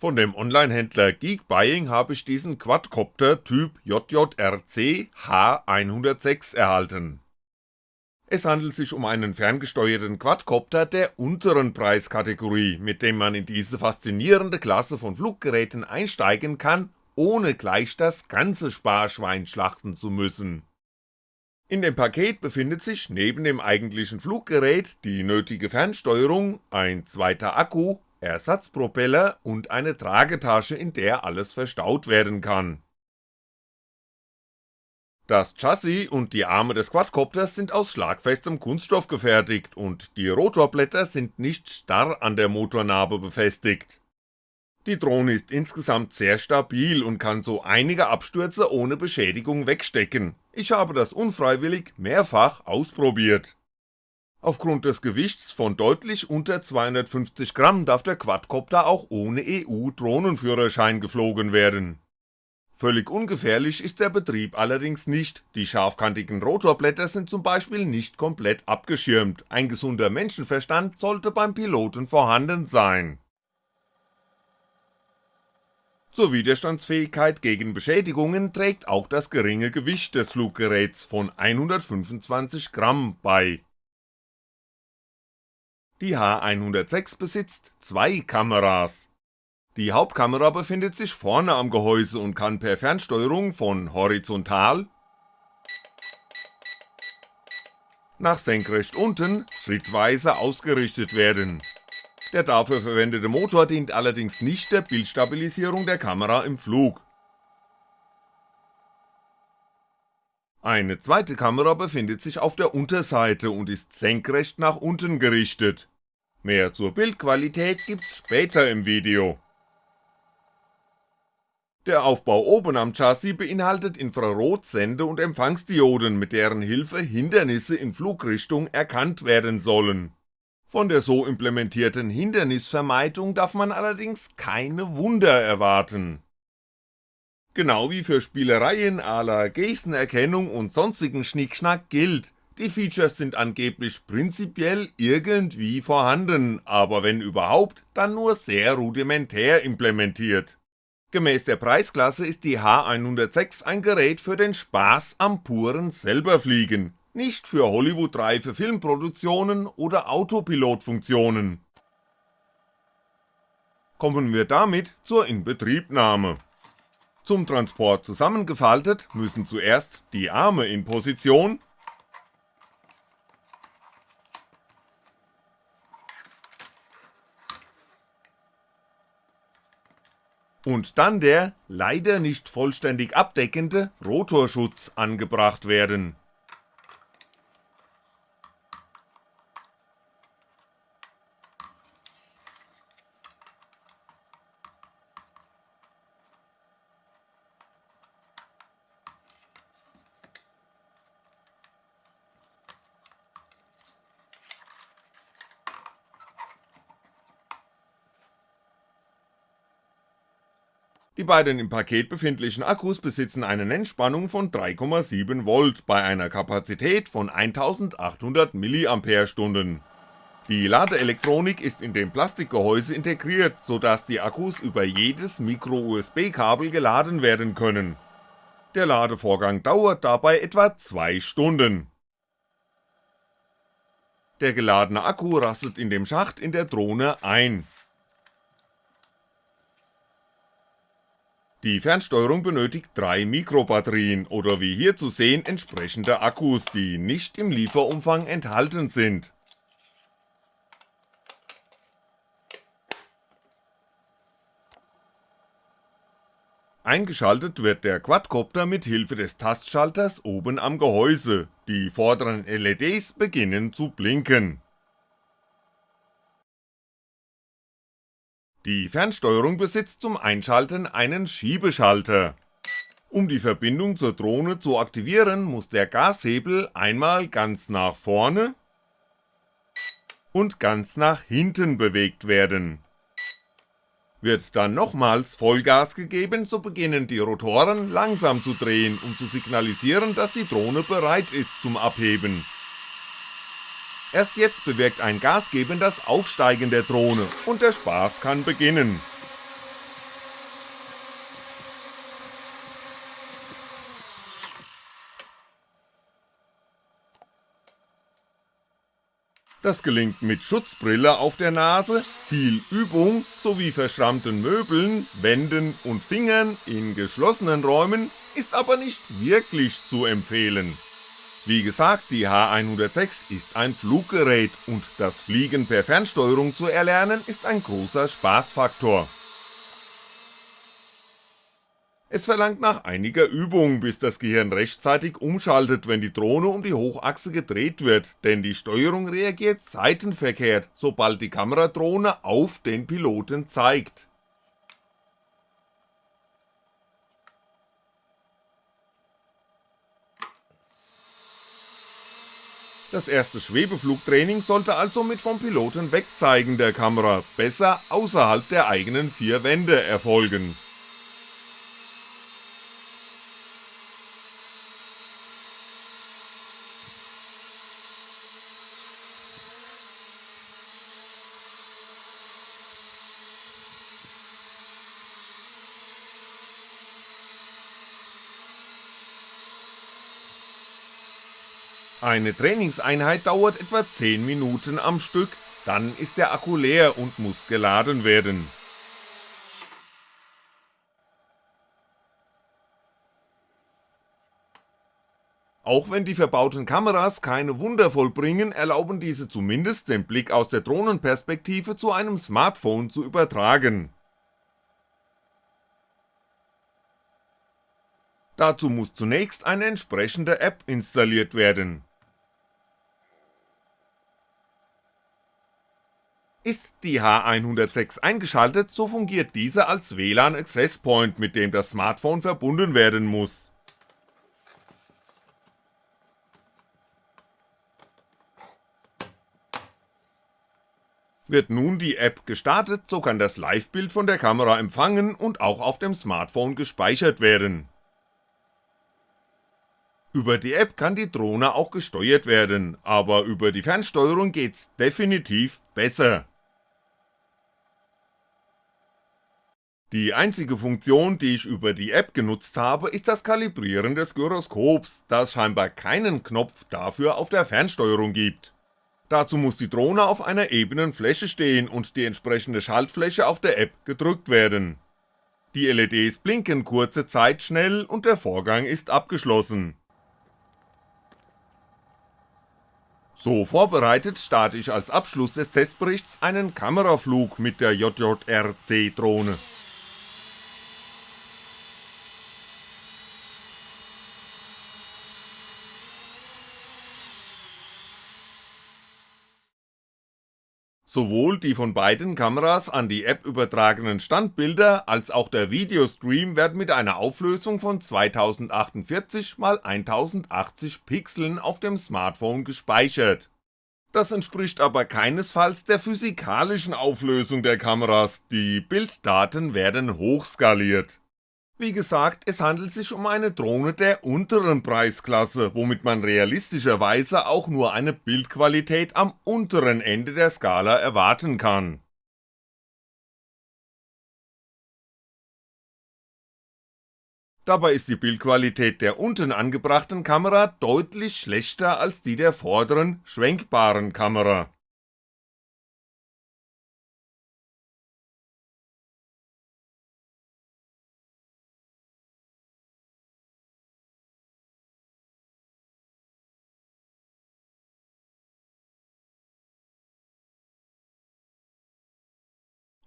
Von dem Onlinehändler Geek Buying habe ich diesen Quadcopter Typ JJRC H106 erhalten. Es handelt sich um einen ferngesteuerten Quadcopter der unteren Preiskategorie, mit dem man in diese faszinierende Klasse von Fluggeräten einsteigen kann, ohne gleich das ganze Sparschwein schlachten zu müssen. In dem Paket befindet sich neben dem eigentlichen Fluggerät die nötige Fernsteuerung, ein zweiter Akku Ersatzpropeller und eine Tragetasche, in der alles verstaut werden kann. Das Chassis und die Arme des Quadcopters sind aus schlagfestem Kunststoff gefertigt und die Rotorblätter sind nicht starr an der Motornarbe befestigt. Die Drohne ist insgesamt sehr stabil und kann so einige Abstürze ohne Beschädigung wegstecken, ich habe das unfreiwillig mehrfach ausprobiert. Aufgrund des Gewichts von deutlich unter 250 Gramm darf der Quadcopter auch ohne EU-Drohnenführerschein geflogen werden. Völlig ungefährlich ist der Betrieb allerdings nicht, die scharfkantigen Rotorblätter sind zum Beispiel nicht komplett abgeschirmt, ein gesunder Menschenverstand sollte beim Piloten vorhanden sein. Zur Widerstandsfähigkeit gegen Beschädigungen trägt auch das geringe Gewicht des Fluggeräts von 125 Gramm bei die H106 besitzt zwei Kameras. Die Hauptkamera befindet sich vorne am Gehäuse und kann per Fernsteuerung von horizontal nach senkrecht unten schrittweise ausgerichtet werden. Der dafür verwendete Motor dient allerdings nicht der Bildstabilisierung der Kamera im Flug. Eine zweite Kamera befindet sich auf der Unterseite und ist senkrecht nach unten gerichtet. Mehr zur Bildqualität gibt's später im Video. Der Aufbau oben am Chassis beinhaltet Infrarotsende- und Empfangsdioden, mit deren Hilfe Hindernisse in Flugrichtung erkannt werden sollen. Von der so implementierten Hindernisvermeidung darf man allerdings keine Wunder erwarten. Genau wie für Spielereien à la Gestenerkennung und sonstigen Schnickschnack gilt, die Features sind angeblich prinzipiell irgendwie vorhanden, aber wenn überhaupt, dann nur sehr rudimentär implementiert. Gemäß der Preisklasse ist die H106 ein Gerät für den Spaß am puren selberfliegen, nicht für Hollywood-reife Filmproduktionen oder Autopilotfunktionen. Kommen wir damit zur Inbetriebnahme. Zum Transport zusammengefaltet müssen zuerst die Arme in Position. Und dann der leider nicht vollständig abdeckende Rotorschutz angebracht werden Die beiden im Paket befindlichen Akkus besitzen eine Nennspannung von 3,7V bei einer Kapazität von 1800 mAh. Die Ladeelektronik ist in dem Plastikgehäuse integriert, so dass die Akkus über jedes Micro-USB-Kabel geladen werden können. Der Ladevorgang dauert dabei etwa 2 Stunden. Der geladene Akku rastet in dem Schacht in der Drohne ein Die Fernsteuerung benötigt drei Mikrobatterien oder wie hier zu sehen entsprechende Akkus, die nicht im Lieferumfang enthalten sind. Eingeschaltet wird der Quadcopter mit Hilfe des Tastschalters oben am Gehäuse, die vorderen LEDs beginnen zu blinken Die Fernsteuerung besitzt zum Einschalten einen Schiebeschalter. Um die Verbindung zur Drohne zu aktivieren, muss der Gashebel einmal ganz nach vorne und ganz nach hinten bewegt werden. Wird dann nochmals Vollgas gegeben, so beginnen die Rotoren langsam zu drehen, um zu signalisieren, dass die Drohne bereit ist zum Abheben Erst jetzt bewirkt ein Gasgeben das Aufsteigen der Drohne und der Spaß kann beginnen. Das gelingt mit Schutzbrille auf der Nase, viel Übung sowie verschrammten Möbeln, Wänden und Fingern in geschlossenen Räumen ist aber nicht wirklich zu empfehlen. Wie gesagt, die H106 ist ein Fluggerät und das Fliegen per Fernsteuerung zu erlernen ist ein großer Spaßfaktor. Es verlangt nach einiger Übung, bis das Gehirn rechtzeitig umschaltet, wenn die Drohne um die Hochachse gedreht wird, denn die Steuerung reagiert seitenverkehrt, sobald die Kameradrohne auf den Piloten zeigt. Das erste Schwebeflugtraining sollte also mit vom Piloten wegzeigen der Kamera, besser außerhalb der eigenen vier Wände erfolgen Eine Trainingseinheit dauert etwa 10 Minuten am Stück, dann ist der Akku leer und muss geladen werden. Auch wenn die verbauten Kameras keine Wunder vollbringen, erlauben diese zumindest den Blick aus der Drohnenperspektive zu einem Smartphone zu übertragen. Dazu muss zunächst eine entsprechende App installiert werden Ist die H106 eingeschaltet, so fungiert diese als WLAN Access Point, mit dem das Smartphone verbunden werden muss. Wird nun die App gestartet, so kann das Live-Bild von der Kamera empfangen und auch auf dem Smartphone gespeichert werden. Über die App kann die Drohne auch gesteuert werden, aber über die Fernsteuerung geht's definitiv besser. Die einzige Funktion, die ich über die App genutzt habe, ist das Kalibrieren des Gyroskops, da es scheinbar keinen Knopf dafür auf der Fernsteuerung gibt. Dazu muss die Drohne auf einer ebenen Fläche stehen und die entsprechende Schaltfläche auf der App gedrückt werden. Die LEDs blinken kurze Zeit schnell und der Vorgang ist abgeschlossen. So vorbereitet starte ich als Abschluss des Testberichts einen Kameraflug mit der JJRC Drohne. Sowohl die von beiden Kameras an die App übertragenen Standbilder als auch der Videostream werden mit einer Auflösung von 2048 x 1080 Pixeln auf dem Smartphone gespeichert. Das entspricht aber keinesfalls der physikalischen Auflösung der Kameras, die Bilddaten werden hochskaliert wie gesagt, es handelt sich um eine Drohne der unteren Preisklasse, womit man realistischerweise auch nur eine Bildqualität am unteren Ende der Skala erwarten kann. Dabei ist die Bildqualität der unten angebrachten Kamera deutlich schlechter als die der vorderen, schwenkbaren Kamera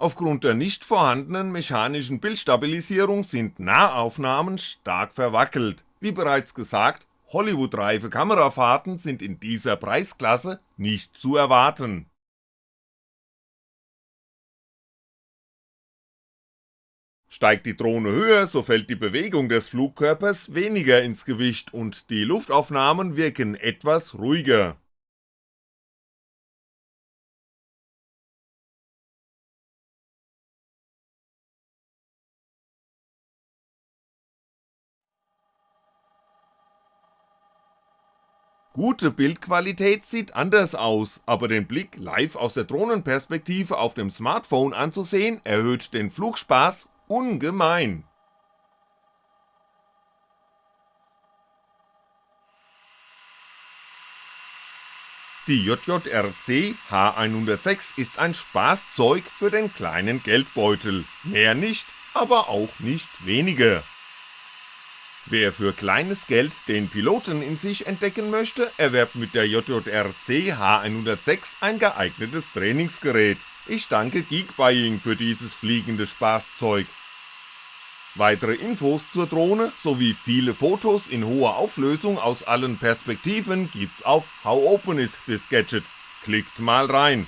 Aufgrund der nicht vorhandenen mechanischen Bildstabilisierung sind Nahaufnahmen stark verwackelt, wie bereits gesagt, Hollywood-reife Kamerafahrten sind in dieser Preisklasse nicht zu erwarten. Steigt die Drohne höher, so fällt die Bewegung des Flugkörpers weniger ins Gewicht und die Luftaufnahmen wirken etwas ruhiger Gute Bildqualität sieht anders aus, aber den Blick live aus der Drohnenperspektive auf dem Smartphone anzusehen, erhöht den Flugspaß ungemein. Die JJRC H106 ist ein Spaßzeug für den kleinen Geldbeutel, mehr nicht, aber auch nicht weniger. Wer für kleines Geld den Piloten in sich entdecken möchte, erwerbt mit der JJRC H106 ein geeignetes Trainingsgerät. Ich danke Geekbuying für dieses fliegende Spaßzeug. Weitere Infos zur Drohne sowie viele Fotos in hoher Auflösung aus allen Perspektiven gibt's auf How Open is this Gadget, klickt mal rein.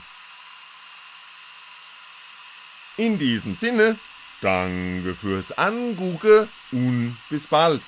In diesem Sinne, danke fürs Angucken und bis bald.